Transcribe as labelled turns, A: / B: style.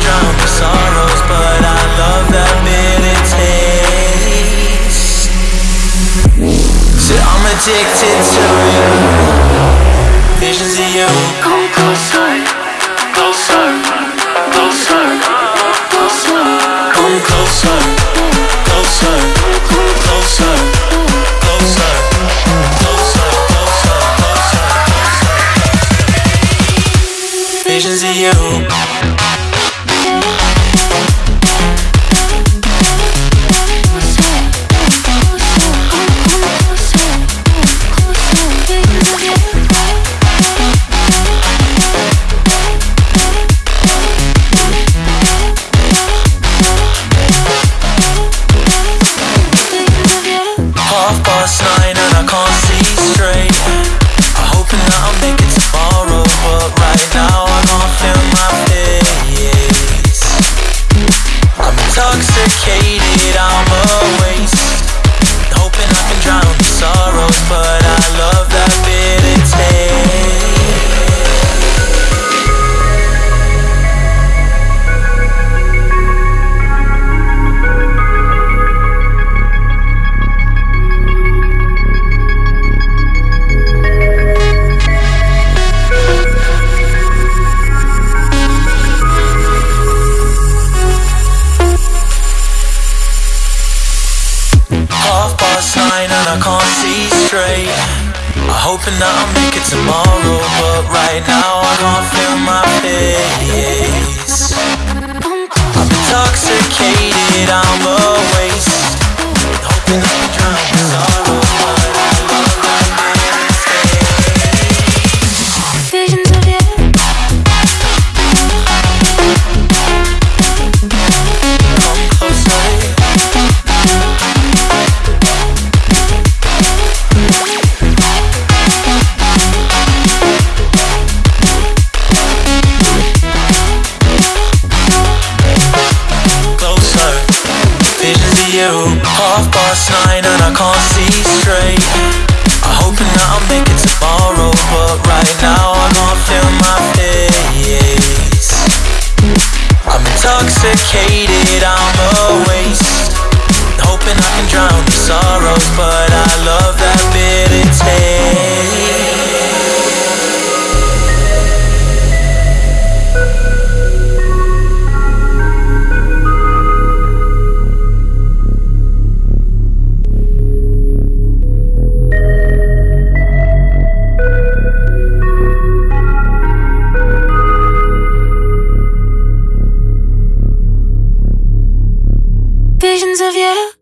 A: drown the sorrows But I love that bitter taste So I'm addicted to you Visions of you Come closer, closer, closer, closer Come closer, closer, closer, closer, closer, closer, closer Visions of you Half past nine and I can't see straight. I'm hoping that I'll make it tomorrow, but right now I can't feel my face. half past nine and I can't see straight. I'm hoping that I'll make it tomorrow But right now I can't feel my face I'm intoxicated, I'm a waste. Hoping I can drown the sorrows But I love that bit visions of you.